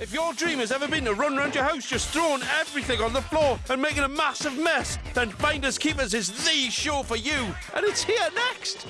If your dream has ever been to run around your house just throwing everything on the floor and making a massive mess, then Finders Keepers is the show for you. And it's here next.